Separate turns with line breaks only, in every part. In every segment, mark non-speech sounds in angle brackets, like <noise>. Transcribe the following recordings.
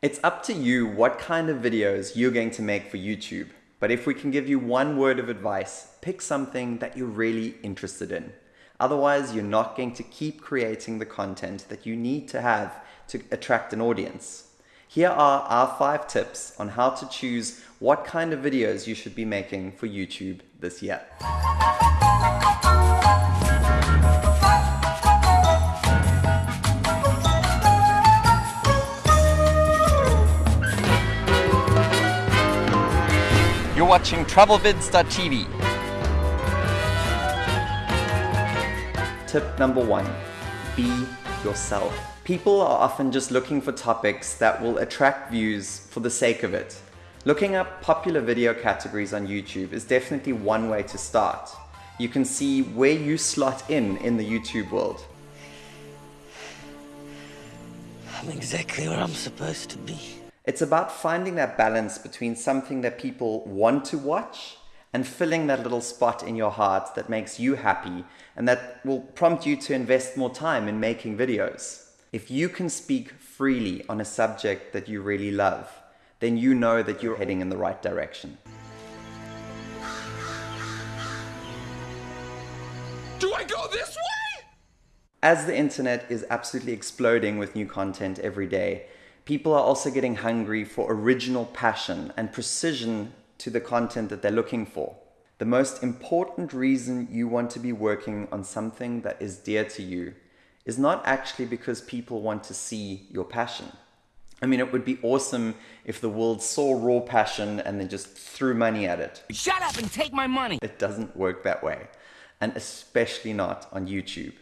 It's up to you what kind of videos you're going to make for YouTube. But if we can give you one word of advice, pick something that you're really interested in. Otherwise, you're not going to keep creating the content that you need to have to attract an audience. Here are our five tips on how to choose what kind of videos you should be making for YouTube this year. You're watching TravelVids.tv. Tip number one, be yourself. People are often just looking for topics that will attract views for the sake of it. Looking up popular video categories on YouTube is definitely one way to start. You can see where you slot in in the YouTube world.
I'm exactly where I'm supposed to be.
It's about finding that balance between something that people want to watch and filling that little spot in your heart that makes you happy and that will prompt you to invest more time in making videos. If you can speak freely on a subject that you really love, then you know that you're heading in the right direction.
Do I go this way?
As the internet is absolutely exploding with new content every day, people are also getting hungry for original passion and precision to the content that they're looking for. The most important reason you want to be working on something that is dear to you is not actually because people want to see your passion. I mean, it would be awesome if the world saw raw passion and then just threw money at it.
Shut up and take my money!
It doesn't work that way, and especially not on YouTube.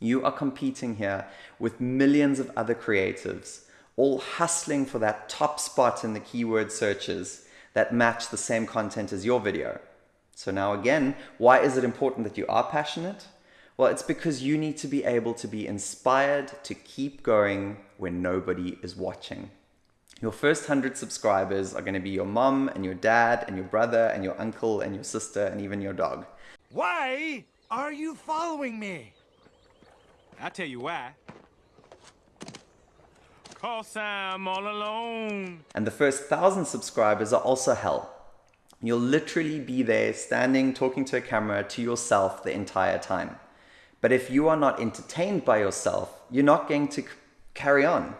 You are competing here with millions of other creatives all hustling for that top spot in the keyword searches that match the same content as your video. So now again, why is it important that you are passionate? Well, it's because you need to be able to be inspired to keep going when nobody is watching. Your first 100 subscribers are going to be your mom and your dad and your brother and your uncle and your sister and even your dog.
Why are you following me?
I'll tell you why. Cause I'm all alone.
And the first 1,000 subscribers are also hell. You'll literally be there standing talking to a camera to yourself the entire time. But if you are not entertained by yourself, you're not going to carry on.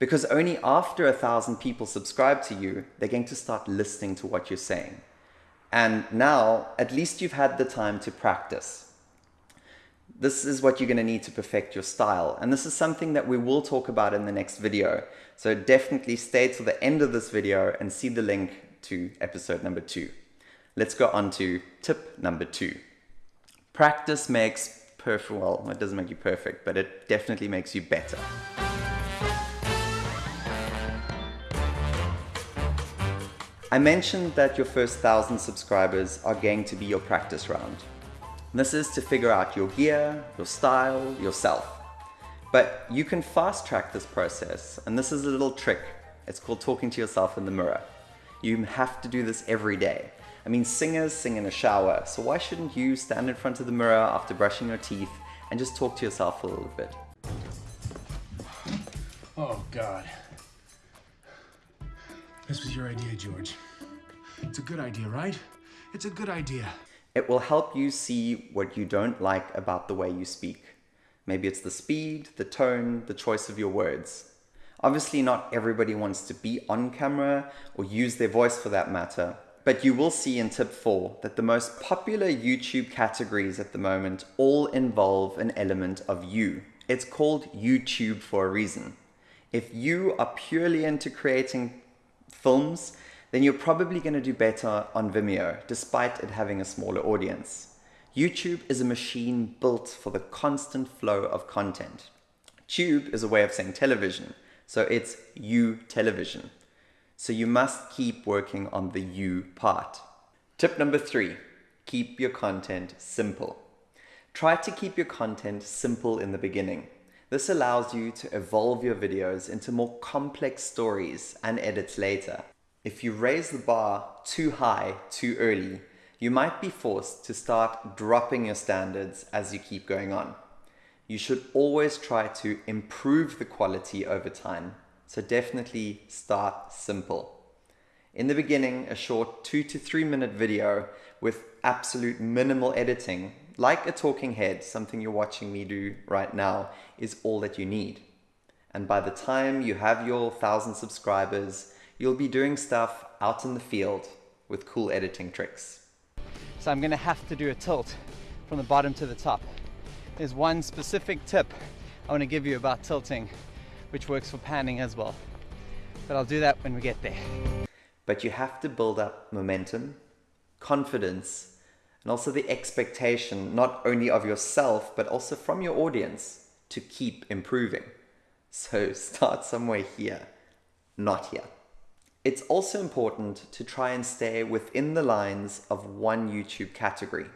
Because only after a thousand people subscribe to you, they're going to start listening to what you're saying. And now, at least you've had the time to practice. This is what you're going to need to perfect your style. And this is something that we will talk about in the next video. So definitely stay till the end of this video and see the link to episode number two. Let's go on to tip number two. Practice makes perfect, well, it doesn't make you perfect, but it definitely makes you better. I mentioned that your first thousand subscribers are going to be your practice round. This is to figure out your gear, your style, yourself. But you can fast track this process, and this is a little trick. It's called talking to yourself in the mirror. You have to do this every day. I mean, singers sing in a shower, so why shouldn't you stand in front of the mirror after brushing your teeth and just talk to yourself a little bit?
Oh, God. This was your idea, George. It's a good idea, right? It's a good idea.
It will help you see what you don't like about the way you speak. Maybe it's the speed, the tone, the choice of your words. Obviously, not everybody wants to be on camera or use their voice for that matter, but you will see in tip four that the most popular YouTube categories at the moment all involve an element of you. It's called YouTube for a reason. If you are purely into creating films, then you're probably going to do better on Vimeo, despite it having a smaller audience. YouTube is a machine built for the constant flow of content. Tube is a way of saying television, so it's you television. So you must keep working on the you part. Tip number three, keep your content simple. Try to keep your content simple in the beginning. This allows you to evolve your videos into more complex stories and edits later. If you raise the bar too high too early, you might be forced to start dropping your standards as you keep going on. You should always try to improve the quality over time So definitely start simple. In the beginning, a short two to three minute video with absolute minimal editing, like a talking head, something you're watching me do right now, is all that you need. And by the time you have your thousand subscribers, you'll be doing stuff out in the field with cool editing tricks.
So I'm gonna have to do a tilt from the bottom to the top. There's one specific tip I wanna give you about tilting, which works for panning as well. But I'll do that when we get there.
But you have to build up momentum, confidence, and also the expectation not only of yourself, but also from your audience to keep improving. So <laughs> start somewhere here, not here. It's also important to try and stay within the lines of one YouTube category.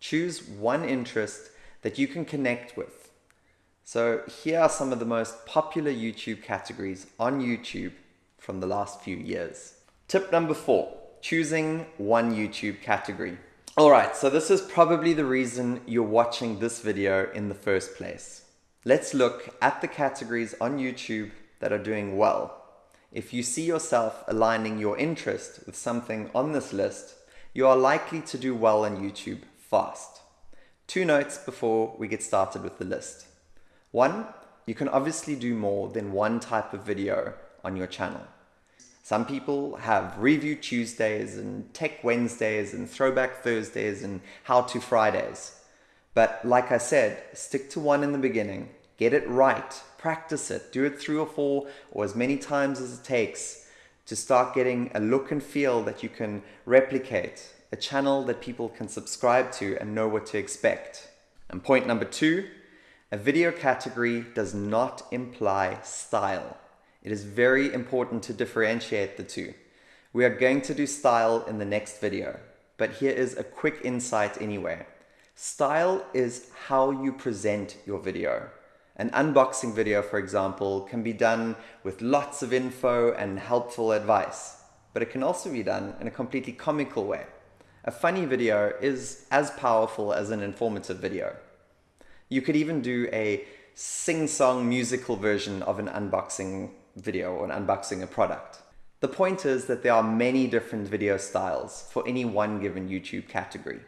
Choose one interest that you can connect with. So here are some of the most popular YouTube categories on YouTube from the last few years. Tip number four, choosing one YouTube category. All right, so this is probably the reason you're watching this video in the first place. Let's look at the categories on YouTube that are doing well. If you see yourself aligning your interest with something on this list, you are likely to do well on YouTube fast. Two notes before we get started with the list. One, you can obviously do more than one type of video on your channel. Some people have Review Tuesdays and Tech Wednesdays and Throwback Thursdays and How to Fridays. But like I said, stick to one in the beginning, get it right, practice it, do it three or four or as many times as it takes to start getting a look and feel that you can replicate, a channel that people can subscribe to and know what to expect. And point number two, a video category does not imply style. It is very important to differentiate the two. We are going to do style in the next video, but here is a quick insight anyway. Style is how you present your video. An unboxing video, for example, can be done with lots of info and helpful advice, but it can also be done in a completely comical way. A funny video is as powerful as an informative video. You could even do a sing-song musical version of an unboxing video or an unboxing a product. The point is that there are many different video styles for any one given YouTube category.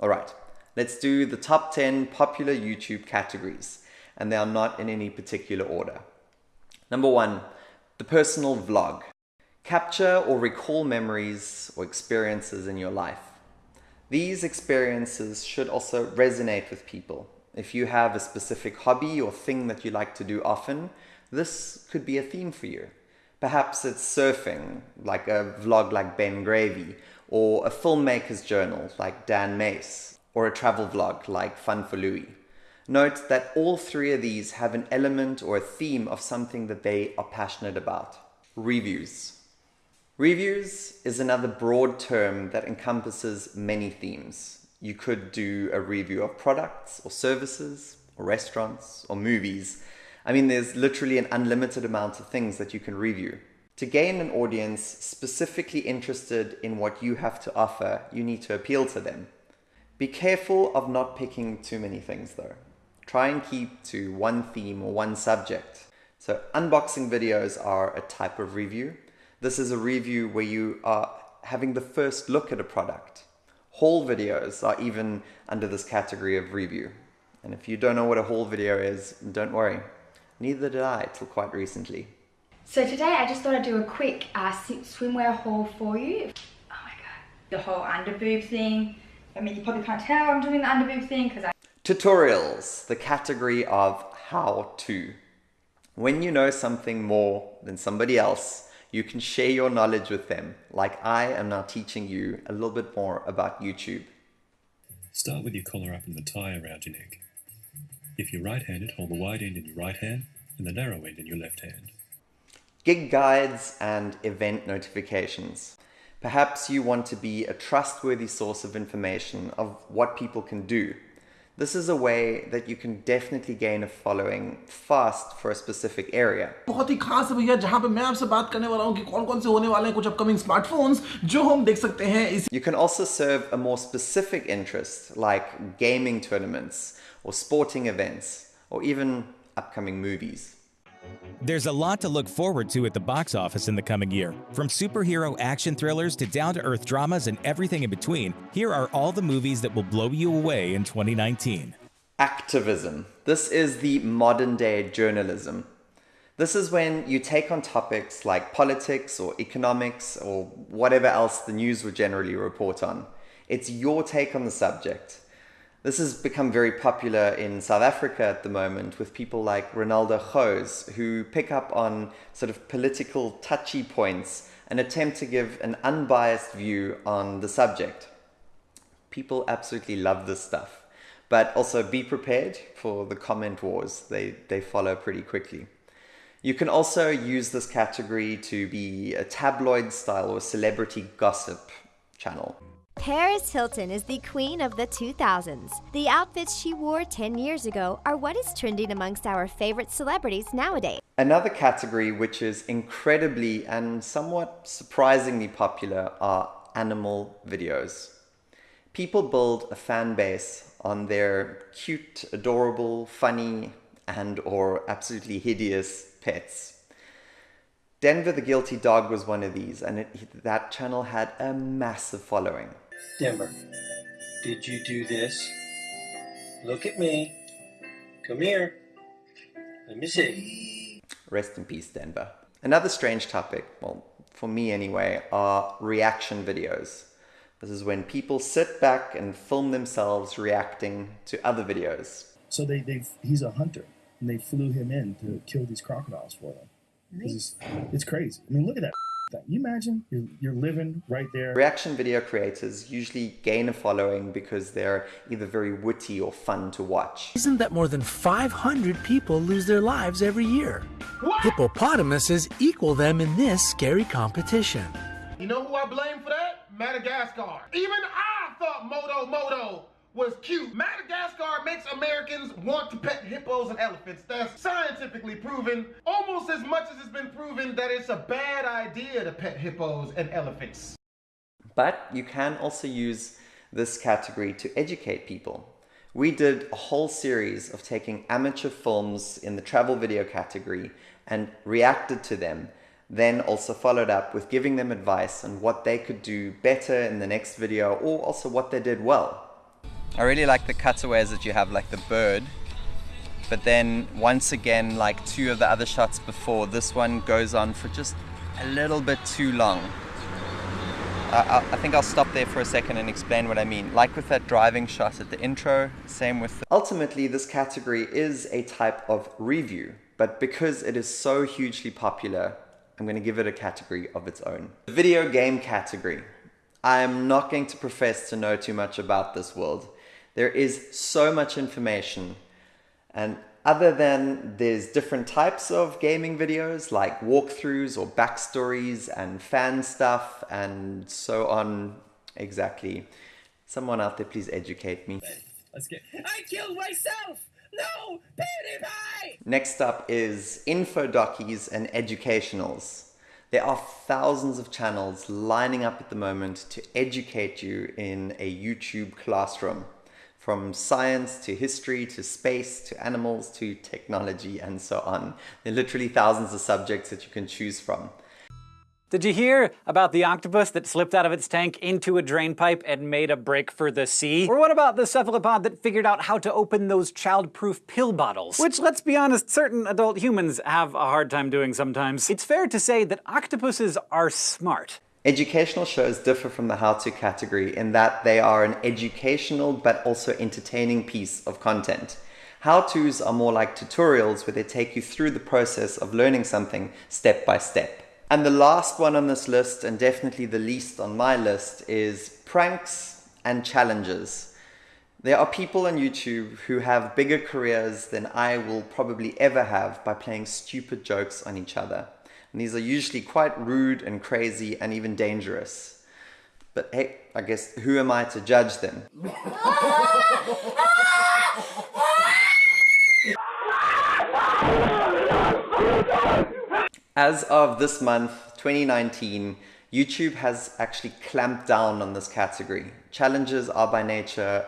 All right, let's do the top 10 popular YouTube categories, and they are not in any particular order. Number one, the personal vlog. Capture or recall memories or experiences in your life. These experiences should also resonate with people. If you have a specific hobby or thing that you like to do often, this could be a theme for you. Perhaps it's surfing, like a vlog like Ben Gravy, or a filmmaker's journal like Dan Mace, or a travel vlog like Fun for Louis. Note that all three of these have an element or a theme of something that they are passionate about. Reviews. Reviews is another broad term that encompasses many themes. You could do a review of products or services or restaurants or movies I mean, there's literally an unlimited amount of things that you can review. To gain an audience specifically interested in what you have to offer, you need to appeal to them. Be careful of not picking too many things though. Try and keep to one theme or one subject. So unboxing videos are a type of review. This is a review where you are having the first look at a product. Haul videos are even under this category of review. And if you don't know what a haul video is, don't worry. Neither did I till quite recently.
So today I just thought I'd do a quick uh, swimwear haul for you. Oh my god, the whole underboob thing. I mean, you probably can't tell I'm doing the underboob thing because I...
Tutorials, the category of how to. When you know something more than somebody else, you can share your knowledge with them, like I am now teaching you a little bit more about YouTube.
Start with your collar up and the tie around your neck. If you're right-handed, hold the wide end in your right hand and the narrow end in your left hand.
Gig guides and event notifications. Perhaps you want to be a trustworthy source of information of what people can do. This is a way that you can definitely gain a following fast for a specific area.
बहुत ही खास है भैया जहां पे मैं आपसे बात करने वाला हूं कि कौन-कौन से होने वाले हैं कुछ अपकमिंग स्मार्टफोन्स जो हम देख सकते हैं इस
You can also serve a more specific interest like gaming tournaments or sporting events, or even upcoming movies.
There's a lot to look forward to at the box office in the coming year. From superhero action thrillers to down to earth dramas and everything in between, here are all the movies that will blow you away in 2019.
Activism. This is the modern day journalism. This is when you take on topics like politics or economics or whatever else the news would generally report on. It's your take on the subject. This has become very popular in South Africa at the moment with people like Ronaldo Goes, who pick up on sort of political touchy points and attempt to give an unbiased view on the subject. People absolutely love this stuff, but also be prepared for the comment wars. They, they follow pretty quickly. You can also use this category to be a tabloid style or celebrity gossip channel.
Paris Hilton is the queen of the 2000s. The outfits she wore 10 years ago are what is trending amongst our favorite celebrities nowadays.
Another category which is incredibly and somewhat surprisingly popular are animal videos. People build a fan base on their cute, adorable, funny, and or absolutely hideous pets. Denver the Guilty Dog was one of these, and it, that channel had a massive following.
Denver, did you do this? Look at me. Come here. Let me see.
Rest in peace, Denver. Another strange topic, well, for me anyway, are reaction videos. This is when people sit back and film themselves reacting to other videos.
So they, they he's a hunter, and they flew him in to kill these crocodiles for them. It's, it's crazy. I mean, look at that thing. You imagine you're, you're living right there.
Reaction video creators usually gain a following because they're either very witty or fun to watch.
Isn't that more than 500 people lose their lives every year? What? Hippopotamuses equal them in this scary competition.
You know who I blame for that? Madagascar. Even I thought Moto Moto was cute. Madagascar makes Americans want to pet hippos and elephants. That's scientifically proven, almost as much as it's been proven that it's a bad idea to pet hippos and elephants.
But you can also use this category to educate people. We did a whole series of taking amateur films in the travel video category and reacted to them, then also followed up with giving them advice on what they could do better in the next video or also what they did well. I really like the cutaways that you have, like the bird. But then once again, like two of the other shots before, this one goes on for just a little bit too long. I, I, think I'll stop there for a second and explain what I mean. Like with that driving shot at the intro, same with... The... Ultimately, this category is a type of review, but because it is so hugely popular, I'm going to give it a category of its own. The video game category. I am not going to profess to know too much about this world. There is so much information and other than there's different types of gaming videos like walkthroughs or backstories and fan stuff and so on exactly. Someone out there please educate me.
Let's get I killed myself! No! PewDiePie!
Next up is info dockies and educationals. There are thousands of channels lining up at the moment to educate you in a YouTube classroom from science to history to space to animals to technology and so on. There are literally thousands of subjects that you can choose from.
Did you hear about the octopus that slipped out of its tank into a drain pipe and made a break for the sea? Or what about the cephalopod that figured out how to open those child-proof pill bottles? Which, let's be honest, certain adult humans have a hard time doing sometimes. It's fair to say that octopuses are smart.
Educational shows differ from the how-to category in that they are an educational but also entertaining piece of content. How-tos are more like tutorials where they take you through the process of learning something step by step. And the last one on this list, and definitely the least on my list, is pranks and challenges. There are people on YouTube who have bigger careers than I will probably ever have by playing stupid jokes on each other. And these are usually quite rude and crazy and even dangerous. But hey, I guess who am I to judge them? As of this month, 2019, YouTube has actually clamped down on this category. Challenges are by nature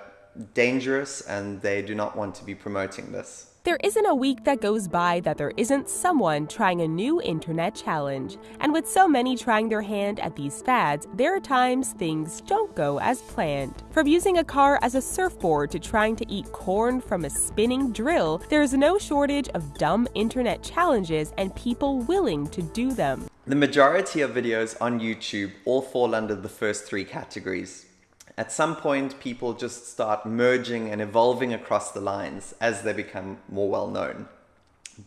dangerous and they do not want to be promoting this.
There isn't a week that goes by that there isn't someone trying a new internet challenge. And with so many trying their hand at these fads, there are times things don't go as planned. From using a car as a surfboard to trying to eat corn from a spinning drill, there is no shortage of dumb internet challenges and people willing to do them.
The majority of videos on YouTube all fall under the first three categories. At some point, people just start merging and evolving across the lines as they become more well known.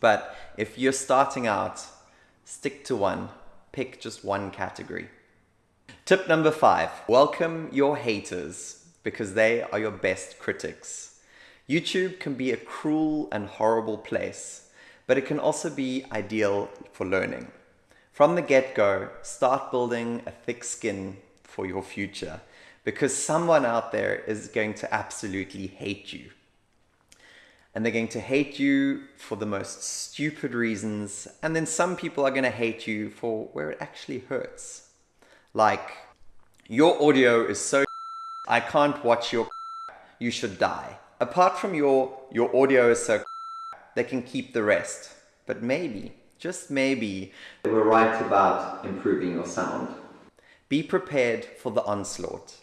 But if you're starting out, stick to one, pick just one category. Tip number five, welcome your haters because they are your best critics. YouTube can be a cruel and horrible place, but it can also be ideal for learning. From the get-go, start building a thick skin for your future because someone out there is going to absolutely hate you. And they're going to hate you for the most stupid reasons, and then some people are going to hate you for where it actually hurts. Like, your audio is so <laughs> I can't watch your <laughs> you should die. Apart from your your audio is so <laughs> they can keep the rest. But maybe, just maybe, they were right about improving your sound. Be prepared for the onslaught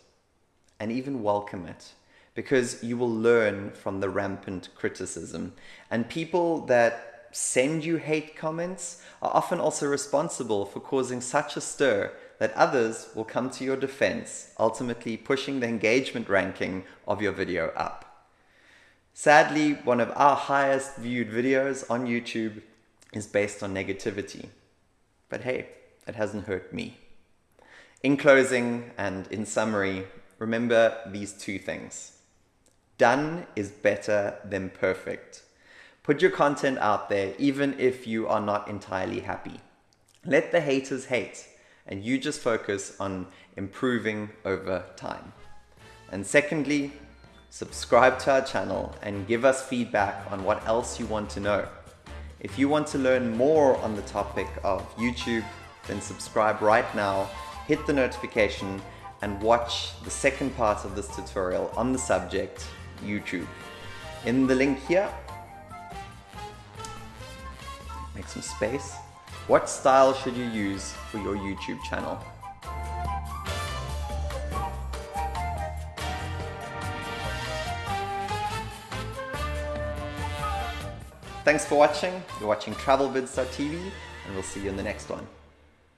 and even welcome it because you will learn from the rampant criticism. And people that send you hate comments are often also responsible for causing such a stir that others will come to your defense, ultimately pushing the engagement ranking of your video up. Sadly, one of our highest viewed videos on YouTube is based on negativity. But hey, it hasn't hurt me. In closing and in summary, remember these two things. Done is better than perfect. Put your content out there even if you are not entirely happy. Let the haters hate and you just focus on improving over time. And secondly, subscribe to our channel and give us feedback on what else you want to know. If you want to learn more on the topic of YouTube, then subscribe right now, hit the notification and watch the second part of this tutorial on the subject, YouTube. In the link here, make some space. What style should you use for your YouTube channel? Thanks for watching. You're watching TravelVids.tv and we'll see you in the next one.